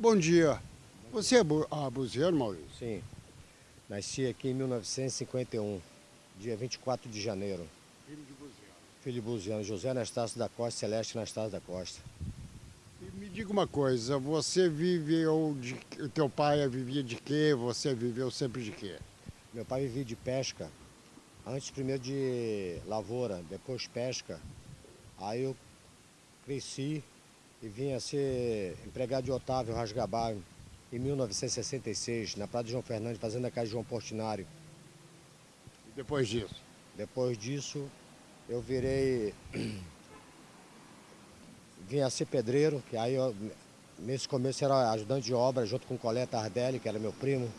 Bom dia. Você é bu ah, Maurício? Sim. Nasci aqui em 1951, dia 24 de janeiro. Filho de buzeiro. Filho de buziano, José Anastácio da Costa, Celeste Anastácio da Costa. E me diga uma coisa, você viveu de... O teu pai vivia de quê? Você viveu sempre de quê? Meu pai vivia de pesca. Antes primeiro de lavoura, depois pesca. Aí eu cresci e vim a ser empregado de Otávio Rasgabar em 1966, na Praia de João Fernandes, fazendo a casa de João Portinari. E depois disso? Depois disso, eu virei. vim a ser pedreiro, que aí eu, nesse começo era ajudante de obra junto com o Coleta Tardelli, que era meu primo.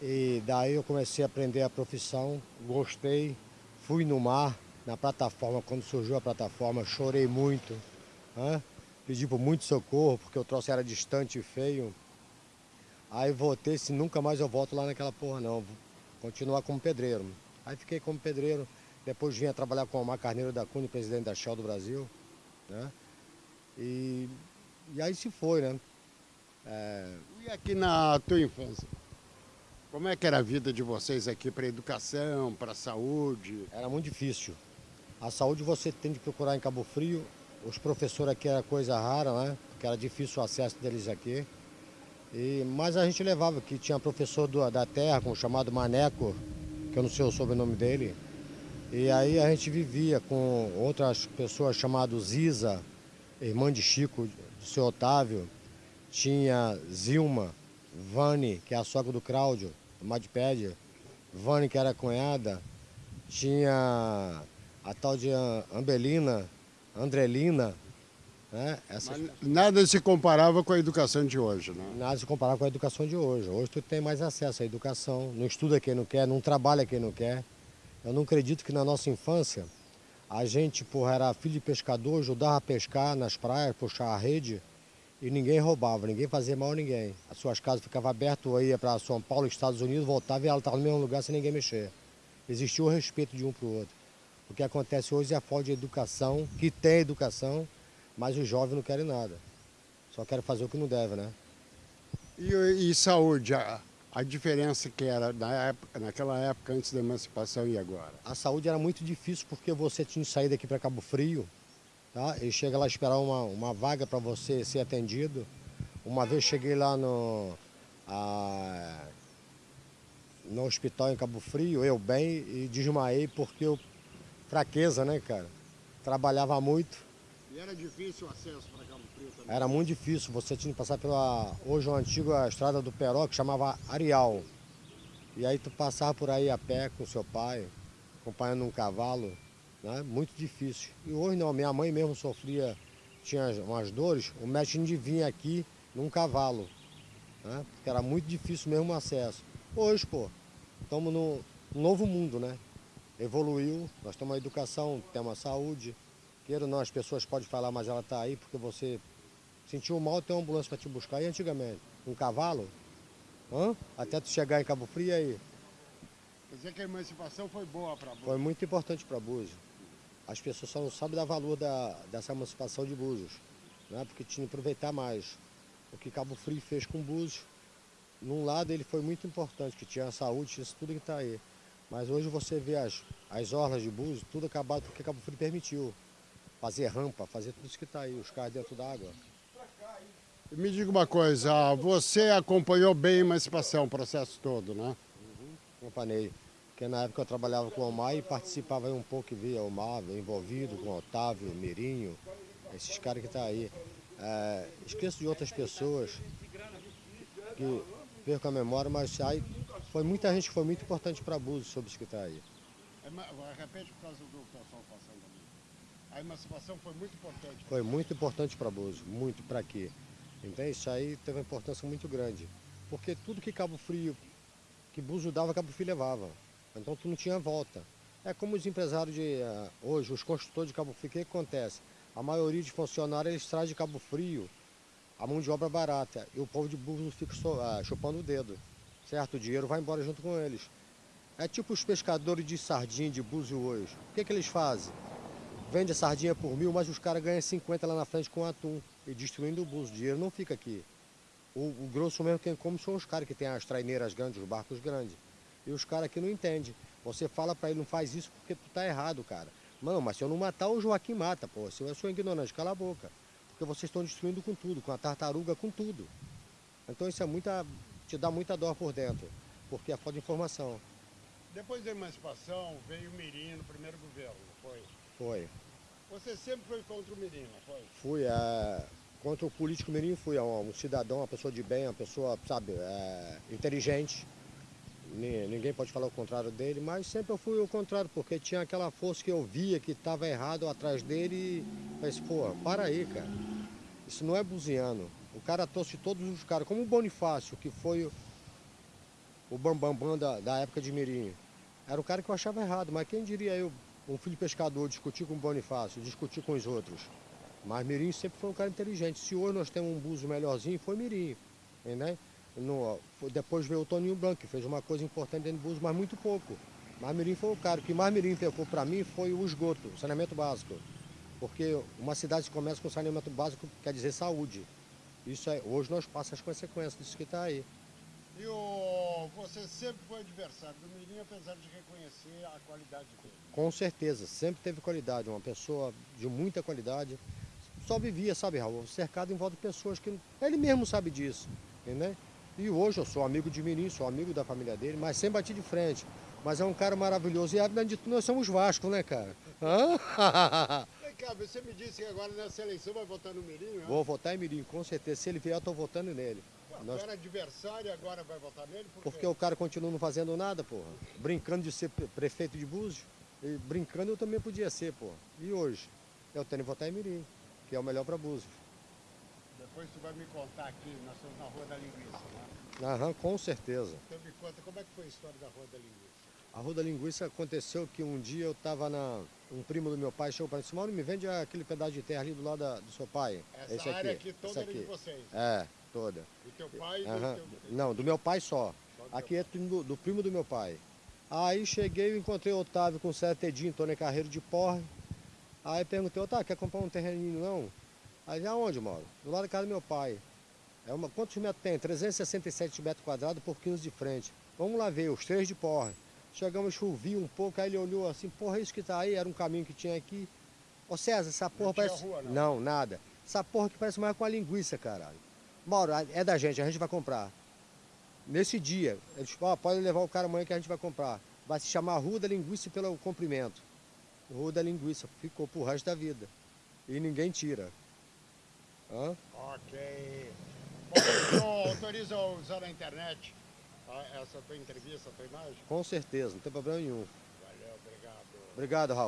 E daí eu comecei a aprender a profissão, gostei, fui no mar, na plataforma, quando surgiu a plataforma, chorei muito, né? Pedi por muito socorro, porque o troço era distante e feio. Aí voltei, se nunca mais eu volto lá naquela porra não, vou continuar como pedreiro. Aí fiquei como pedreiro, depois vim a trabalhar com o Omar Carneiro da Cunha, presidente da Shell do Brasil, né? E, e aí se foi, né? É... E aqui na tua infância? Como é que era a vida de vocês aqui para educação, para saúde? Era muito difícil. A saúde você tem de procurar em Cabo Frio. Os professores aqui era coisa rara, né? Porque era difícil o acesso deles aqui. E, mas a gente levava aqui, tinha professor do, da terra, com o chamado Maneco, que eu não sei o sobrenome dele. E aí a gente vivia com outras pessoas chamadas Ziza, irmã de Chico, do seu Otávio. Tinha Zilma, Vani, que é a sogra do Cláudio, do Madpédia. Vani, que era cunhada. Tinha a tal de Ambelina, Andrelina, né? Essas... nada se comparava com a educação de hoje, né? Nada se comparava com a educação de hoje. Hoje tu tem mais acesso à educação, não estuda quem não quer, não trabalha quem não quer. Eu não acredito que na nossa infância a gente, porra, era filho de pescador, ajudava a pescar nas praias, puxar a rede e ninguém roubava, ninguém fazia mal a ninguém. As suas casas ficavam abertas, ia para São Paulo, Estados Unidos, voltava e ela estava no mesmo lugar sem ninguém mexer. Existia o respeito de um para o outro. O que acontece hoje é a falta de educação, que tem educação, mas os jovens não querem nada. Só querem fazer o que não deve, né? E, e saúde, a, a, diferença que era na época, naquela época antes da emancipação e agora? A saúde era muito difícil porque você tinha que sair daqui para Cabo Frio, tá? E chega lá esperar uma, uma vaga para você ser atendido. Uma vez cheguei lá no, a, no hospital em Cabo Frio, eu bem, e desmaiei porque eu fraqueza, né, cara? Trabalhava muito. E era difícil o acesso para Cabo Frio também? Era muito difícil. Você tinha que passar pela, hoje, uma antiga estrada do Peró, que chamava Arial. E aí tu passava por aí a pé com seu pai, acompanhando um cavalo, né? Muito difícil. E hoje não, minha mãe mesmo sofria, tinha umas dores, o médico de vir aqui num cavalo, né? Porque era muito difícil mesmo o acesso. Hoje, pô, estamos num novo mundo, né? Evoluiu, nós temos uma educação, temos a saúde. Queira ou não, as pessoas podem falar, mas ela está aí porque você sentiu mal, tem uma ambulância para te buscar. E antigamente, um cavalo, hã? até tu chegar em Cabo Frio aí. Quer dizer que a emancipação foi boa para Búzios? Foi muito importante para Búzios. As pessoas só não sabem dar valor da, dessa emancipação de Búzios, né? porque tinha que aproveitar mais. O que Cabo Frio fez com Búzios, num lado ele foi muito importante, que tinha a saúde, isso tudo que está aí. Mas hoje você vê as, as orlas de Búzios, tudo acabado porque Cabo Frio permitiu. Fazer rampa, fazer tudo isso que está aí, os carros dentro d'água. Me diga uma coisa, você acompanhou bem a emancipação, o processo todo, né? Uhum, acompanhei. Porque na época eu trabalhava com o Omar e participava um pouco e via o Omar envolvido com o Otávio, Mirinho, esses caras que estão tá aí. É, esqueço de outras pessoas que perco a memória, mas aí foi muita gente que foi muito importante para Búzios sobre isso que está aí. É, repete por causa do pessoal passando ali. A emancipação foi muito importante. Foi muito importante para Búzios, muito para quê? Então isso aí teve uma importância muito grande. Porque tudo que Cabo Frio, que Búzios dava, Cabo Frio levava. Então tu não tinha volta. É como os empresários de uh, hoje, os construtores de Cabo Frio, o que, que acontece? A maioria de funcionários eles trazem de Cabo Frio a mão de obra barata. E o povo de Búzios fica uh, chupando o dedo certo? O dinheiro vai embora junto com eles. É tipo os pescadores de sardinha de búzio hoje. O que, que eles fazem? Vende a sardinha por mil, mas os caras ganham 50 lá na frente com atum e destruindo o búzio. O dinheiro não fica aqui. O, o grosso mesmo quem come são os caras que tem as traineiras grandes, os barcos grandes. E os caras que não entendem. Você fala para ele, não faz isso porque tu tá errado, cara. Mano, mas se eu não matar, o Joaquim mata, pô. Se eu sou ignorante, cala a boca. Porque vocês estão destruindo com tudo, com a tartaruga, com tudo. Então isso é muita. Te dá muita dor por dentro. Porque é falta de informação. Depois da emancipação, veio o Mirim no primeiro governo, foi? Foi. Você sempre foi contra o Mirim, não foi? Fui, é, contra o político mirim, fui é um, um cidadão, uma pessoa de bem, uma pessoa, sabe, é, inteligente. Ni- Ninguém pode falar o contrário dele, mas sempre eu fui o contrário, porque tinha aquela força que eu via que estava errado atrás dele e pensei, pô, para aí, cara. Isso não é buziano. O cara trouxe todos os caras, como o Bonifácio, que foi o, bambambam da, da época de Mirim. Era o cara que eu achava errado, mas quem diria eu, um filho pescador, discutir com o Bonifácio, discutir com os outros. Mas Mirim sempre foi um cara inteligente. Se hoje nós temos um buzo melhorzinho, foi Mirim. Né? No, depois veio o Toninho Branco, que fez uma coisa importante dentro do buzo, mas muito pouco. Mas Mirim foi o cara. O que mais Mirim pegou para mim foi o esgoto, o saneamento básico. Porque uma cidade que começa com saneamento básico quer dizer saúde. Isso é, hoje nós passamos as consequências disso que está aí. E o... você sempre foi adversário do Mirim, apesar de reconhecer a qualidade dele. Com certeza, sempre teve qualidade, uma pessoa de muita qualidade. Só vivia, sabe, Raul, cercado em volta de pessoas que. Ele mesmo sabe disso, né? E hoje eu sou amigo de Mirim, sou amigo da família dele, mas sem bater de frente. Mas é um cara maravilhoso. E além de tudo, nós somos Vasco, né, cara? Hã? Cá, você me disse que agora nessa eleição vai votar no Mirim, né? Vou votar em Mirim, com certeza. Se ele vier, eu tô votando nele. Ué, Nós- era adversário e agora vai votar nele? Por? Porque o cara continua não fazendo nada, porra. Brincando de ser pre- prefeito de Búzios. E brincando eu também podia ser, porra. E hoje? Eu tenho que votar em Mirim, que é o melhor para Búzios. Depois tu vai me contar aqui, nós estamos na Rua da Linguiça, né? Aham, com certeza. Então me conta como é que foi a história da Rua da Linguiça. A Rua da Linguiça aconteceu que um dia eu estava na. Um primo do meu pai chegou para mim e disse, Mauro, me vende aquele pedaço de terra ali do lado da- do seu pai. Essa Esse área aqui. aqui toda esse era de aqui. vocês. É, toda. Do teu pai e do teu... Não, do meu pai só. Só Aqui é do, do primo do meu pai. Aí cheguei e encontrei o Otávio com o Cetedinho, Tony Carreiro de porra. Aí perguntei, Otávio, quer comprar um terreninho não? Aí aonde moro? Do lado da casa do meu pai. É uma, quantos metros tem? 367 metros quadrados por 15 de frente. Vamos lá ver, os três de porra. Chegamos, chovia um pouco, aí ele olhou assim, porra, isso que tá aí, era um caminho que tinha aqui. Ô César, essa porra tinha parece. rua, não? não, nada. Essa porra que parece mais com a linguiça, caralho. Mauro, é da gente, a gente vai comprar. Nesse dia, eles ó, pode levar o cara amanhã que a gente vai comprar. Vai se chamar Rua da Linguiça pelo comprimento. Rua da Linguiça, ficou pro resto da vida. E ninguém tira. Hã? Ok. Bom, então autoriza usar a internet ah, essa tua entrevista, a tua imagem? Com certeza, não tem problema nenhum. Valeu, obrigado. Obrigado, Raul.